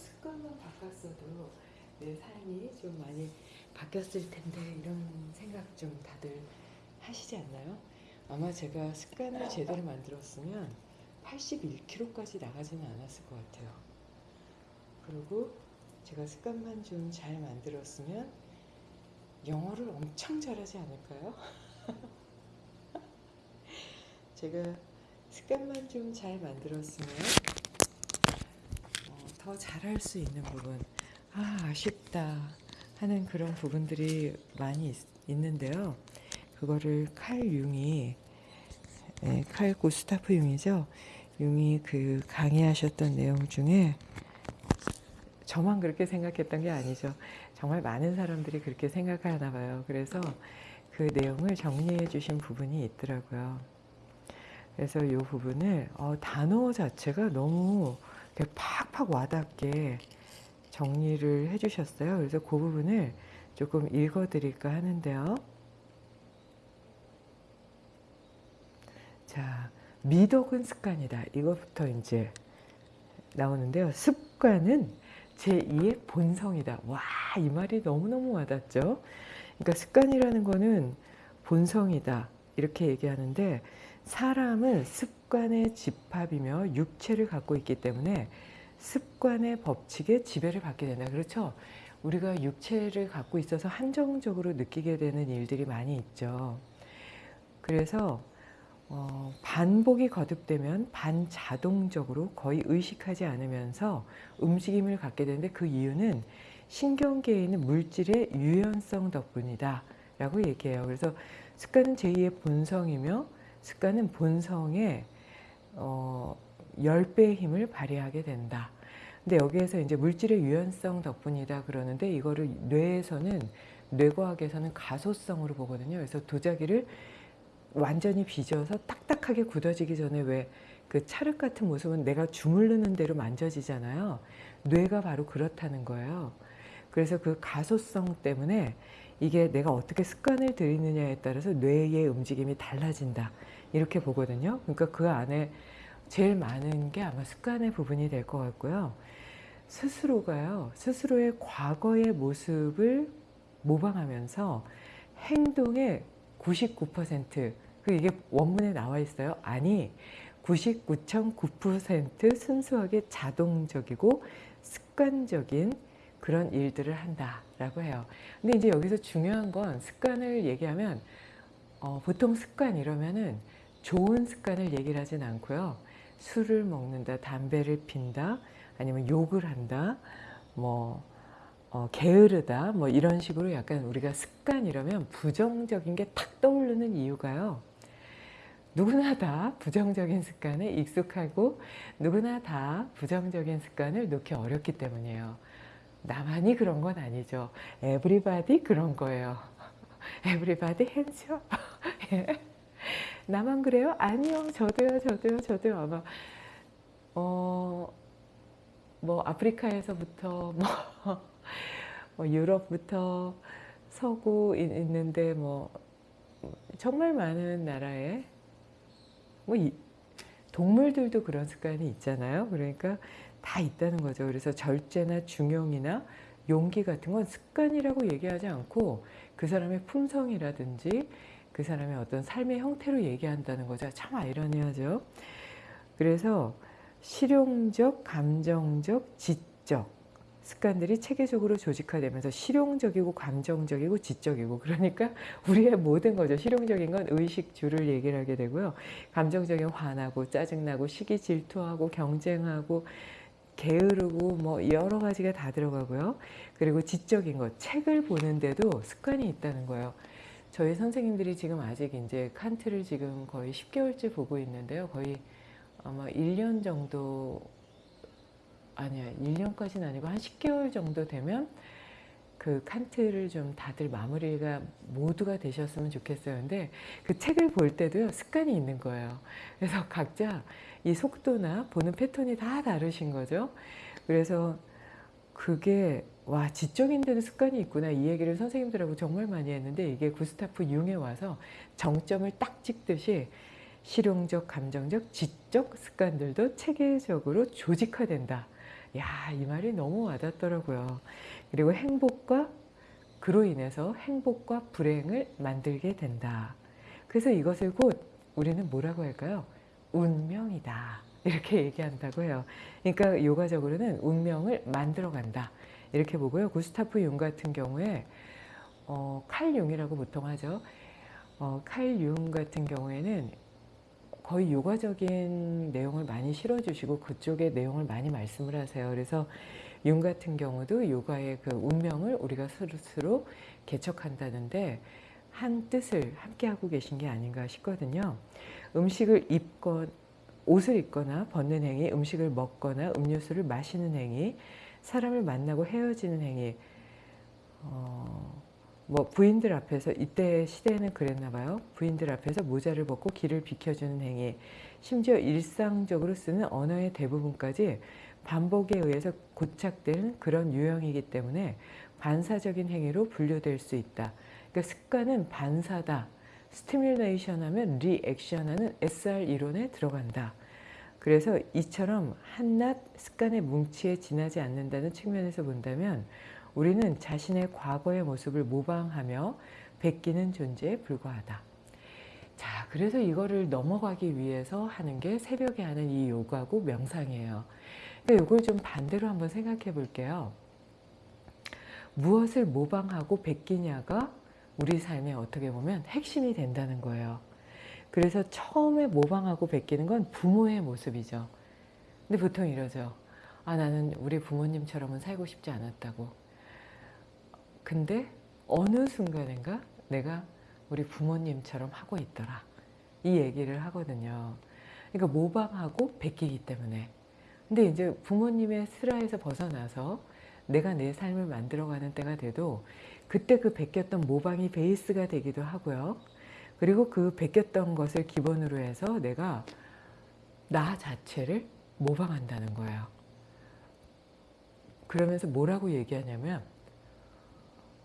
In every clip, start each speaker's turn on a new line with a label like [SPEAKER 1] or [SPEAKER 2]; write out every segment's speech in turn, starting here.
[SPEAKER 1] 습관만 바꿨어도 내 삶이 좀 많이 바뀌었을 텐데 이런 생각 좀 다들 하시지 않나요? 아마 제가 습관을 제대로 만들었으면 81kg까지 나가지는 않았을 것 같아요. 그리고 제가 습관만 좀 잘 만들었으면 영어를 엄청 잘하지 않을까요? 제가 습관만 좀 잘 만들었으면 어, 더 잘할 수 있는 부분. 아 아쉽다 하는 그런 부분들이 많이 있, 는데요. 그거를 칼 융이 예, 칼 구스타프 융이죠. 융이 그 강의하셨던 내용 중에 저만 그렇게 생각했던 게 아니죠. 정말 많은 사람들이 그렇게 생각하나 봐요. 그래서 그 내용을 정리해 주신 부분이 있더라고요. 그래서 이 부분을 어, 단어 자체가 너무 이렇게 팍 팍 와닿게 정리를 해주셨어요. 그래서 그 부분을 조금 읽어드릴까 하는데요. 자, 미덕은 습관이다. 이것부터 이제 나오는데요. 습관은 제2의 본성이다. 와, 이 말이 너무너무 와닿죠. 그러니까 습관이라는 거는 본성이다. 이렇게 얘기하는데 사람은 습관의 집합이며 육체를 갖고 있기 때문에 습관의 법칙에 지배를 받게 된다. 그렇죠? 우리가 육체를 갖고 있어서 한정적으로 느끼게 되는 일들이 많이 있죠. 그래서 어, 반복이 거듭되면 반자동적으로 거의 의식하지 않으면서 움직임을 갖게 되는데 그 이유는 신경계에 있는 물질의 유연성 덕분이다 라고 얘기해요. 그래서 습관은 제2의 본성이며 습관은 본성의 어, 10배의 힘을 발휘하게 된다. 근데 여기에서 이제 물질의 유연성 덕분이다 그러는데 이거를 뇌에서는 뇌과학에서는 가소성으로 보거든요. 그래서 도자기를 완전히 빚어서 딱딱하게 굳어지기 전에 왜 그 찰흙 같은 모습은 내가 주물르는 대로 만져지잖아요. 뇌가 바로 그렇다는 거예요. 그래서 그 가소성 때문에 이게 내가 어떻게 습관을 들이느냐에 따라서 뇌의 움직임이 달라진다. 이렇게 보거든요. 그러니까 그 안에 제일 많은 게 아마 습관의 부분이 될 것 같고요. 스스로가요. 스스로의 과거의 모습을 모방하면서 행동의 99%, 그 이게 원문에 나와 있어요. 아니, 99.9% 순수하게 자동적이고 습관적인 그런 일들을 한다라고 해요. 근데 이제 여기서 중요한 건 습관을 얘기하면 어, 보통 습관 이러면은 좋은 습관을 얘기를 하진 않고요. 술을 먹는다, 담배를 핀다, 아니면 욕을 한다, 뭐 어, 게으르다, 뭐 이런 식으로 약간 우리가 습관 이러면 부정적인 게 탁 떠오르는 이유가요. 누구나 다 부정적인 습관에 익숙하고 누구나 다 부정적인 습관을 놓기 어렵기 때문이에요. 나만이 그런 건 아니죠. everybody 그런 거예요. everybody hands up. 나만 그래요? 아니요. 저도요. 저도요. 저도요. 아마 어, 뭐 아프리카에서부터 뭐, 뭐 유럽부터 서구 있는데 뭐 정말 많은 나라에 뭐 이, 동물들도 그런 습관이 있잖아요. 그러니까 다 있다는 거죠. 그래서 절제나 중용이나 용기 같은 건 습관이라고 얘기하지 않고 그 사람의 품성이라든지 그 사람의 어떤 삶의 형태로 얘기한다는 거죠. 참 아이러니하죠. 그래서 실용적, 감정적, 지적 습관들이 체계적으로 조직화되면서 실용적이고 감정적이고 지적이고 그러니까 우리의 모든 거죠. 실용적인 건 의식주를 얘기를 하게 되고요. 감정적인 화나고 짜증나고 시기 질투하고 경쟁하고 게으르고 뭐 여러 가지가 다 들어가고요. 그리고 지적인 것, 책을 보는데도 습관이 있다는 거예요. 저희 선생님들이 지금 아직 이제 칸트를 지금 거의 10개월째 보고 있는데요. 거의 아마 1년 정도 아니야 1년까지는 아니고 한 10개월 정도 되면 그 칸트를 좀 다들 마무리가 모두가 되셨으면 좋겠어요. 근데 그 책을 볼 때도요 습관이 있는 거예요. 그래서 각자 이 속도나 보는 패턴이 다 다르신 거죠. 그래서 그게 와 지적인데도 습관이 있구나 이 얘기를 선생님들하고 정말 많이 했는데 이게 구스타프 융에 와서 정점을 딱 찍듯이 실용적, 감정적, 지적 습관들도 체계적으로 조직화된다. 야, 이 말이 너무 와닿더라고요. 그리고 행복과 그로 인해서 행복과 불행을 만들게 된다. 그래서 이것을 곧 우리는 뭐라고 할까요? 운명이다. 이렇게 얘기한다고 해요. 그러니까 요가적으로는 운명을 만들어 간다. 이렇게 보고요. 구스타프 융 같은 경우에 어, 칼 융이라고 보통 하죠. 어, 칼 융 같은 경우에는 거의 요가적인 내용을 많이 실어주시고 그쪽의 내용을 많이 말씀을 하세요. 그래서 융 같은 경우도 요가의 그 운명을 우리가 스스로 개척한다는데 한 뜻을 함께 하고 계신 게 아닌가 싶거든요. 음식을 입건 옷을 입거나 벗는 행위, 음식을 먹거나 음료수를 마시는 행위, 사람을 만나고 헤어지는 행위, 어, 뭐 부인들 앞에서 이때 시대에는 그랬나 봐요. 부인들 앞에서 모자를 벗고 길을 비켜주는 행위, 심지어 일상적으로 쓰는 언어의 대부분까지 반복에 의해서 고착된 그런 유형이기 때문에 반사적인 행위로 분류될 수 있다. 그러니까 습관은 반사다. stimulation 하면 리액션 하는 SR 이론에 들어간다. 그래서 이처럼 한낱 습관의 뭉치에 지나지 않는다는 측면에서 본다면 우리는 자신의 과거의 모습을 모방하며 베끼는 존재에 불과하다. 자, 그래서 이거를 넘어가기 위해서 하는 게 새벽에 하는 이 요가고 명상이에요. 그러니까 이걸 좀 반대로 한번 생각해 볼게요. 무엇을 모방하고 베끼냐가 우리 삶에 어떻게 보면 핵심이 된다는 거예요. 그래서 처음에 모방하고 베끼는 건 부모의 모습이죠. 근데 보통 이러죠. 아, 나는 우리 부모님처럼은 살고 싶지 않았다고. 근데 어느 순간인가 내가 우리 부모님처럼 하고 있더라. 이 얘기를 하거든요. 그러니까 모방하고 베끼기 때문에. 근데 이제 부모님의 슬하에서 벗어나서 내가 내 삶을 만들어가는 때가 돼도 그때 그 베꼈던 모방이 베이스가 되기도 하고요. 그리고 그 베꼈던 것을 기본으로 해서 내가 나 자체를 모방한다는 거예요. 그러면서 뭐라고 얘기하냐면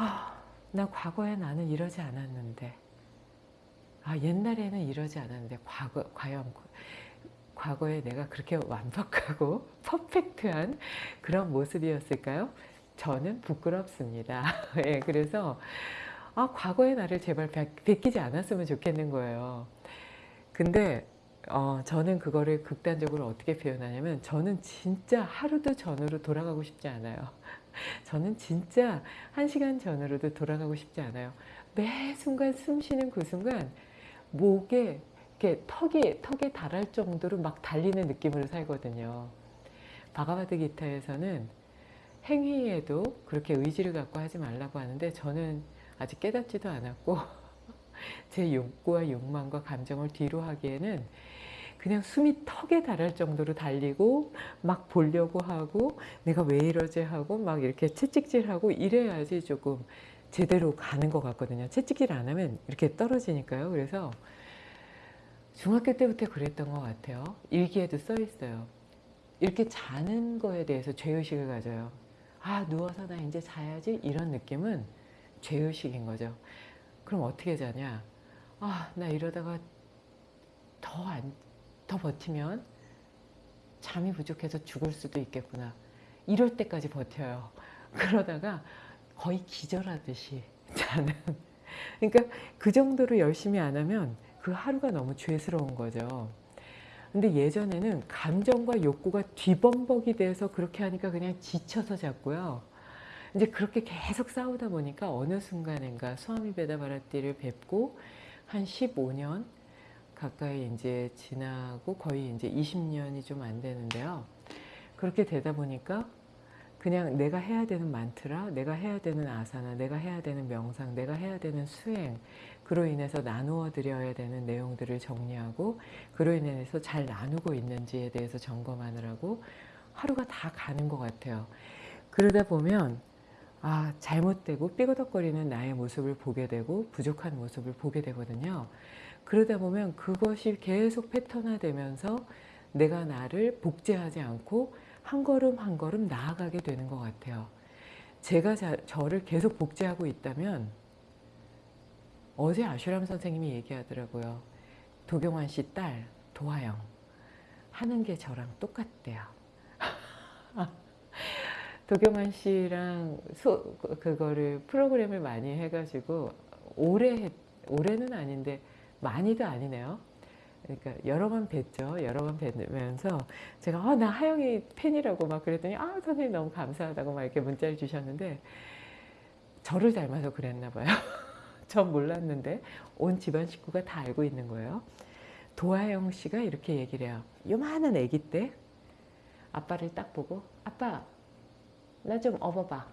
[SPEAKER 1] 아, 나 과거에 나는 이러지 않았는데 아, 옛날에는 이러지 않았는데 과거, 과연 과거에 내가 그렇게 완벽하고 퍼펙트한 그런 모습이었을까요? 저는 부끄럽습니다. 예, 그래서 아, 과거의 나를 제발 베끼지 않았으면 좋겠는 거예요. 근데 어, 저는 그거를 극단적으로 어떻게 표현하냐면 저는 진짜 하루도 전으로 돌아가고 싶지 않아요. 저는 진짜 한 시간 전으로도 돌아가고 싶지 않아요. 매 순간 숨 쉬는 그 순간 목에 이렇게 턱이 턱에 달할 정도로 막 달리는 느낌으로 살거든요. 바가바드 기타에서는 행위에도 그렇게 의지를 갖고 하지 말라고 하는데 저는 아직 깨닫지도 않았고 제 욕구와 욕망과 감정을 뒤로 하기에는 그냥 숨이 턱에 달할 정도로 달리고 막 보려고 하고 내가 왜 이러지 하고 막 이렇게 채찍질하고 이래야지 조금 제대로 가는 것 같거든요. 채찍질 안 하면 이렇게 떨어지니까요. 그래서 중학교 때부터 그랬던 것 같아요. 일기에도 써 있어요. 이렇게 자는 거에 대해서 죄의식을 가져요. 아 누워서 나 이제 자야지 이런 느낌은 죄의식인 거죠. 그럼 어떻게 자냐? 아 나 이러다가 더 안, 더 버티면 잠이 부족해서 죽을 수도 있겠구나. 이럴 때까지 버텨요. 그러다가 거의 기절하듯이 자는. 그러니까 그 정도로 열심히 안 하면 그 하루가 너무 죄스러운 거죠. 근데 예전에는 감정과 욕구가 뒤범벅이 돼서 그렇게 하니까 그냥 지쳐서 잤고요. 이제 그렇게 계속 싸우다 보니까 어느 순간인가 수아미 베다바라띠를 뵙고 한 15년 가까이 이제 지나고 거의 이제 20년이 좀 안 되는데요. 그렇게 되다 보니까 그냥 내가 해야 되는 만트라, 내가 해야 되는 아사나, 내가 해야 되는 명상, 내가 해야 되는 수행, 그로 인해서 나누어 드려야 되는 내용들을 정리하고 그로 인해서 잘 나누고 있는지에 대해서 점검하느라고 하루가 다 가는 것 같아요. 그러다 보면 아 잘못되고 삐거덕거리는 나의 모습을 보게 되고 부족한 모습을 보게 되거든요. 그러다 보면 그것이 계속 패턴화되면서 내가 나를 복제하지 않고 한 걸음 한 걸음 나아가게 되는 것 같아요. 제가 자, 저를 계속 복제하고 있다면 어제 아슈람 선생님이 얘기하더라고요. 도경환 씨 딸 도하영 하는 게 저랑 똑같대요. 도경환 씨랑 소, 그거를 프로그램을 많이 해가지고 올해 했, 올해는 아닌데 많이도 아니네요. 그러니까 여러 번 뵀죠. 여러 번 뵈면서 제가 어, 나 하영이 팬이라고 막 그랬더니 아 선생님 너무 감사하다고 막 이렇게 문자를 주셨는데 저를 닮아서 그랬나 봐요. 전 몰랐는데 온 집안 식구가 다 알고 있는 거예요. 도하영 씨가 이렇게 얘기를 해요. 요만한 아기 때 아빠를 딱 보고 아빠 나 좀 업어봐.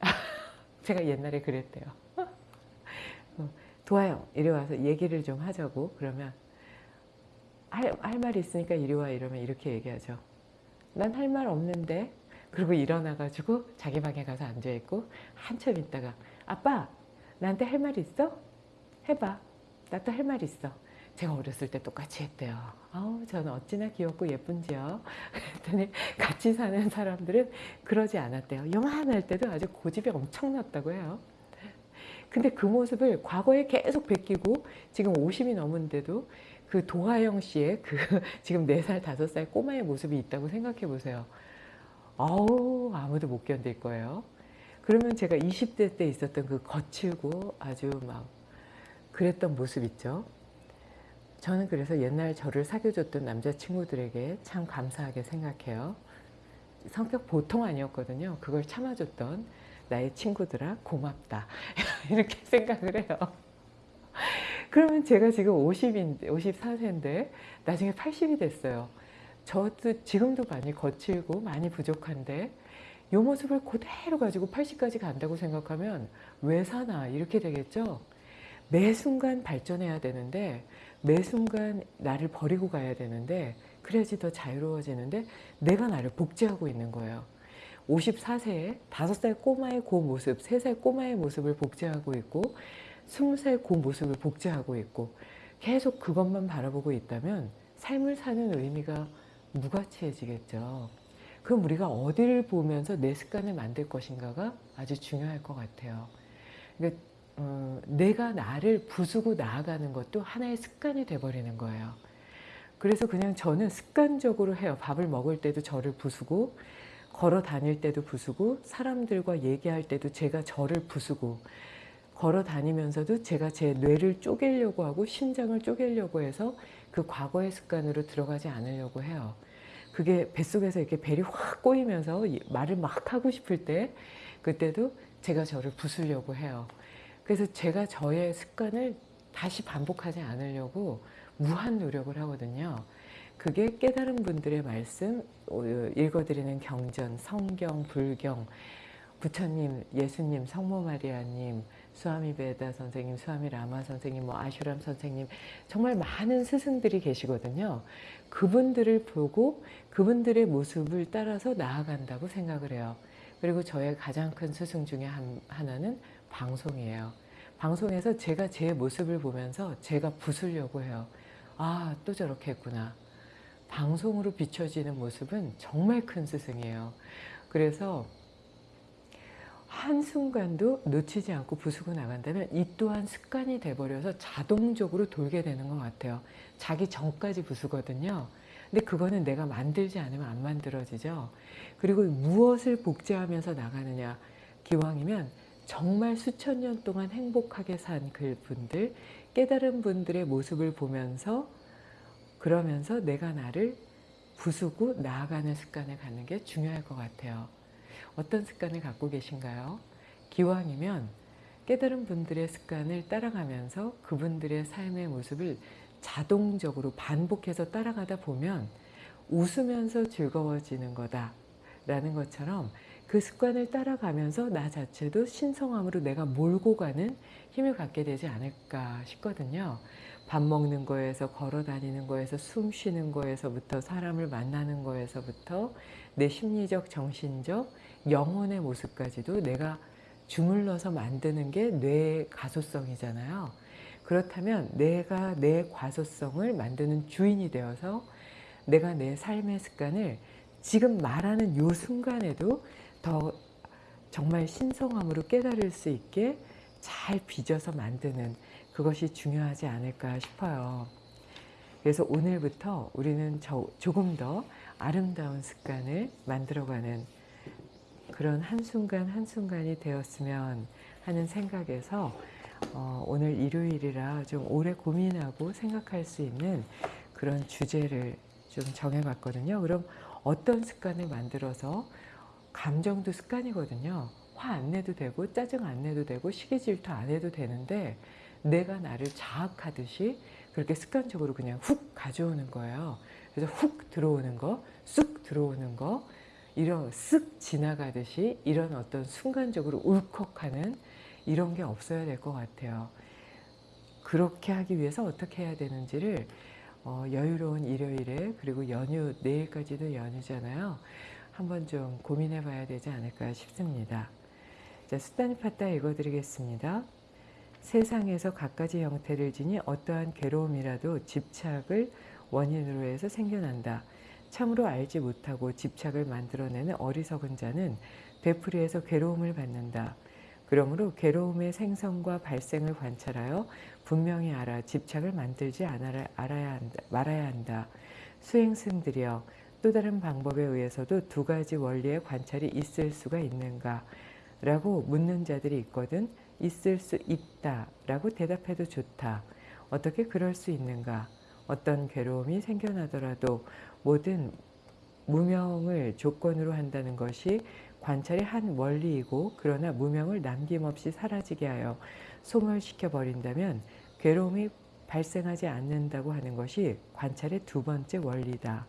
[SPEAKER 1] 제가 옛날에 그랬대요. 어, 도하영 이리 와서 얘기를 좀 하자고 그러면 할, 할 말이 있으니까 이리 와 이러면 이렇게 얘기하죠. 난 할 말 없는데 그리고 일어나가지고 자기 방에 가서 앉아있고 한참 있다가 아빠 나한테 할 말 있어? 해봐. 나 또 할 말 있어. 제가 어렸을 때 똑같이 했대요. 아우 저는 어찌나 귀엽고 예쁜지요. 그랬더니 같이 사는 사람들은 그러지 않았대요. 요만할 때도 아주 고집이 엄청났다고 해요. 근데 그 모습을 과거에 계속 베끼고 지금 50이 넘은데도 그 도하영 씨의 그 지금 4살, 5살 꼬마의 모습이 있다고 생각해 보세요. 아우 아무도 못 견딜 거예요. 그러면 제가 20대 때 있었던 그 거칠고 아주 막 그랬던 모습 있죠. 저는 그래서 옛날 저를 사귀어줬던 남자친구들에게 참 감사하게 생각해요. 성격 보통 아니었거든요. 그걸 참아줬던 나의 친구들아 고맙다. 이렇게 생각을 해요. 그러면 제가 지금 50인, 54세인데 나중에 80이 됐어요. 저도 지금도 많이 거칠고 많이 부족한데 이 모습을 그대로 가지고 80까지 간다고 생각하면 왜 사나 이렇게 되겠죠. 매 순간 발전해야 되는데 매 순간 나를 버리고 가야 되는데 그래야지 더 자유로워지는데 내가 나를 복제하고 있는 거예요. 54세에 5살 꼬마의 그 모습, 3살 꼬마의 모습을 복제하고 있고 20살 그 모습을 복제하고 있고 계속 그것만 바라보고 있다면 삶을 사는 의미가 무가치해지겠죠. 그럼 우리가 어디를 보면서 내 습관을 만들 것인가가 아주 중요할 것 같아요. 그러니까 어, 내가 나를 부수고 나아가는 것도 하나의 습관이 돼버리는 거예요. 그래서 그냥 저는 습관적으로 해요. 밥을 먹을 때도 저를 부수고 걸어 다닐 때도 부수고 사람들과 얘기할 때도 제가 저를 부수고 걸어 다니면서도 제가 제 뇌를 쪼개려고 하고 심장을 쪼개려고 해서 그 과거의 습관으로 들어가지 않으려고 해요. 그게 뱃속에서 이렇게 벨이 확 꼬이면서 말을 막 하고 싶을 때 그때도 제가 저를 부수려고 해요. 그래서 제가 저의 습관을 다시 반복하지 않으려고 무한 노력을 하거든요. 그게 깨달은 분들의 말씀, 어, 읽어드리는 경전, 성경, 불경, 부처님, 예수님, 성모 마리아님, 수아미 베다 선생님, 수아미 라마 선생님, 뭐 아슈람 선생님 정말 많은 스승들이 계시거든요. 그분들을 보고 그분들의 모습을 따라서 나아간다고 생각을 해요. 그리고 저의 가장 큰 스승 중에 한, 하나는 방송이에요. 방송에서 제가 제 모습을 보면서 제가 부수려고 해요. 아, 또 저렇게 했구나. 방송으로 비춰지는 모습은 정말 큰 스승이에요. 그래서 한순간도 놓치지 않고 부수고 나간다면 이 또한 습관이 돼버려서 자동적으로 돌게 되는 것 같아요. 자기 전까지 부수거든요. 근데 그거는 내가 만들지 않으면 안 만들어지죠. 그리고 무엇을 복제하면서 나가느냐. 기왕이면 정말 수천 년 동안 행복하게 산 그 분들, 깨달은 분들의 모습을 보면서 그러면서 내가 나를 부수고 나아가는 습관을 갖는 게 중요할 것 같아요. 어떤 습관을 갖고 계신가요? 기왕이면 깨달은 분들의 습관을 따라가면서 그분들의 삶의 모습을 자동적으로 반복해서 따라가다 보면 웃으면서 즐거워지는 거다 라는 것처럼 그 습관을 따라가면서 나 자체도 신성함으로 내가 몰고 가는 힘을 갖게 되지 않을까 싶거든요. 밥 먹는 거에서 걸어 다니는 거에서 숨 쉬는 거에서부터 사람을 만나는 거에서부터 내 심리적 정신적 영혼의 모습까지도 내가 주물러서 만드는 게 뇌의 가소성이잖아요. 그렇다면 내가 내 과소성을 만드는 주인이 되어서 내가 내 삶의 습관을 지금 말하는 요 순간에도 더 정말 신성함으로 깨달을 수 있게 잘 빚어서 만드는 그것이 중요하지 않을까 싶어요. 그래서 오늘부터 우리는 조금 더 아름다운 습관을 만들어가는 그런 한순간 한순간이 되었으면 하는 생각에서 어, 오늘 일요일이라 좀 오래 고민하고 생각할 수 있는 그런 주제를 좀 정해봤거든요. 그럼 어떤 습관을 만들어서 감정도 습관이거든요. 화 안 내도 되고 짜증 안 내도 되고 시기 질투 안 해도 되는데 내가 나를 자학하듯이 그렇게 습관적으로 그냥 훅 가져오는 거예요. 그래서 훅 들어오는 거, 쑥 들어오는 거, 이런 쓱 지나가듯이 이런 어떤 순간적으로 울컥하는 이런 게 없어야 될 것 같아요. 그렇게 하기 위해서 어떻게 해야 되는지를 어, 여유로운 일요일에 그리고 연휴 내일까지도 연휴잖아요. 한번 좀 고민해 봐야 되지 않을까 싶습니다. 자, 수단이 팠다 읽어드리겠습니다. 세상에서 갖가지 형태를 지니 어떠한 괴로움이라도 집착을 원인으로 해서 생겨난다. 참으로 알지 못하고 집착을 만들어내는 어리석은 자는 되풀이해서 괴로움을 받는다. 그러므로 괴로움의 생성과 발생을 관찰하여 분명히 알아 집착을 만들지 않아라, 알아야 한다, 말아야 한다. 수행승들이여 또 다른 방법에 의해서도 두 가지 원리의 관찰이 있을 수가 있는가? 라고 묻는 자들이 있거든 있을 수 있다 라고 대답해도 좋다. 어떻게 그럴 수 있는가? 어떤 괴로움이 생겨나더라도 모든 무명을 조건으로 한다는 것이 관찰의 한 원리이고 그러나 무명을 남김없이 사라지게 하여 소멸시켜 버린다면 괴로움이 발생하지 않는다고 하는 것이 관찰의 두 번째 원리다.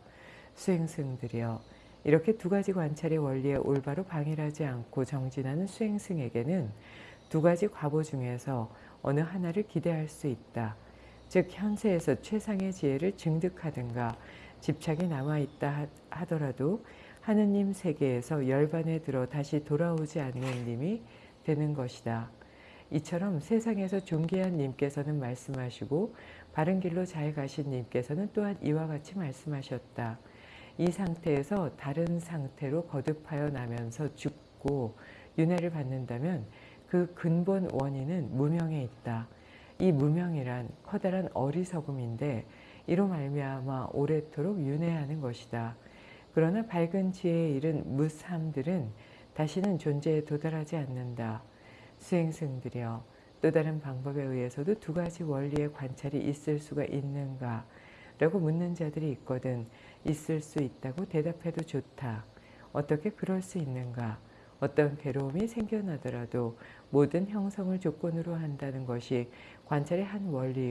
[SPEAKER 1] 수행승들이여 이렇게 두 가지 관찰의 원리에 올바로 방해하지 않고 정진하는 수행승에게는 두 가지 과보 중에서 어느 하나를 기대할 수 있다. 즉 현세에서 최상의 지혜를 증득하든가 집착이 남아있다 하더라도 하느님 세계에서 열반에 들어 다시 돌아오지 않는 님이 되는 것이다. 이처럼 세상에서 존귀한 님께서는 말씀하시고 바른 길로 잘 가신 님께서는 또한 이와 같이 말씀하셨다. 이 상태에서 다른 상태로 거듭하여 나면서 죽고 윤회를 받는다면 그 근본 원인은 무명에 있다. 이 무명이란 커다란 어리석음인데 이로 말미암아 오래도록 윤회하는 것이다. 그러나 밝은 지혜에 이른 무삼들은 다시는 존재에 도달하지 않는다. 수행승들이여 또 다른 방법에 의해서도 두 가지 원리의 관찰이 있을 수가 있는가? 라고 묻는 자들이 있거든 있을 수 있다고 대답해도 좋다. 어떻게 그럴 수 있는가? 어떤 괴로움이 생겨나더라도 모든 형성을 조건으로 한다는 것이 관찰의 한 원리